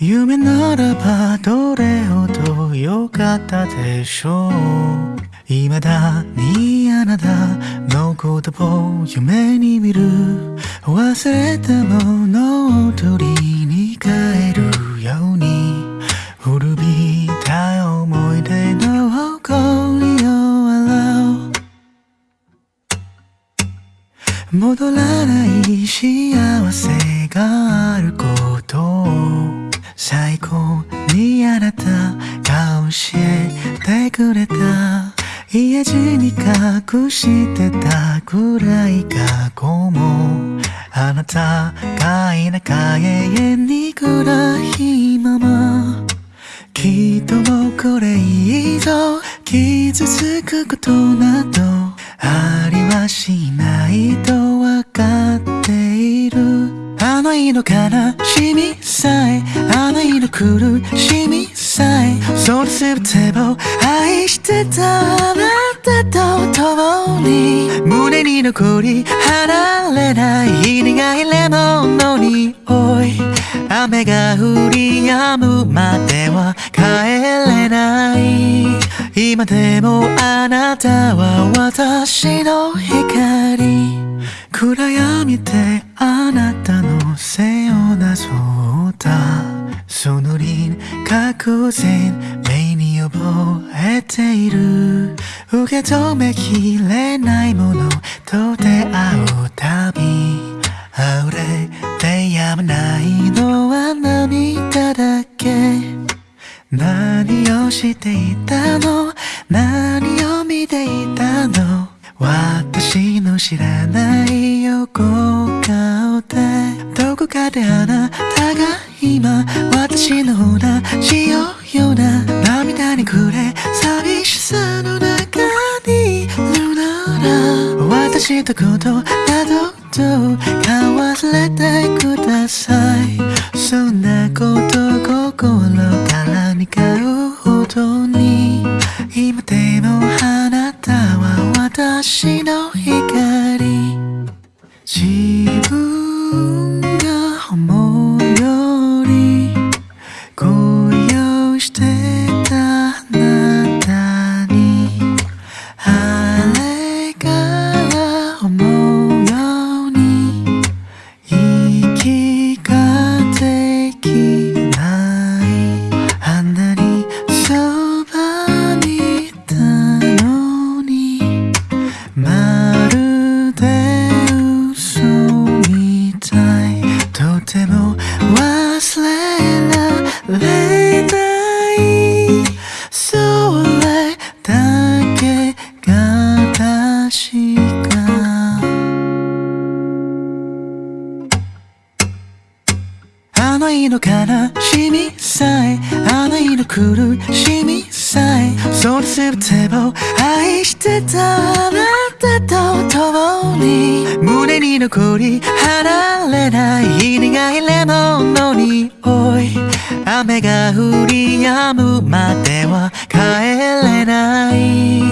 夢ならばどれほど良かったでしょう未だにあなたの言葉を夢に見る？忘れたものを取りに帰るように。古びた思い出の誇りを洗う。戻らない幸せが家路に隠してた暗い過去もあなたがいなか永遠に暗いままきっともうこれ以上傷つくことなどありはしないとわかっている。あの日の悲しみさえあの日の苦しみさえ。それ全てを愛してたあなたと共に胸に残り離れない苦いレモンの匂い雨が降り止むまでは帰れない。今でもあなたは私の光。暗闇であなたの背をなぞった。その輪郭全目に覚えている。受け止めきれないものと出会うたび溢れてやまないのは涙だけ。何をしていたの？何を見ていたの？私の知らない横。であなたが今私の同じようよな涙に暮れ寂しさの中にいるなら。私とことなどと交わされてください。そんなこと心から願うほどに。今でもあなたは私の光。あの悲しみさえあの日の苦しみさえそれ全てを愛してたあなたと共に胸に残り離れない苦いレモンの匂い雨が降り止むまでは帰れない。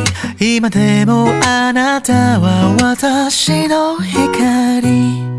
今でもあなたは私の光。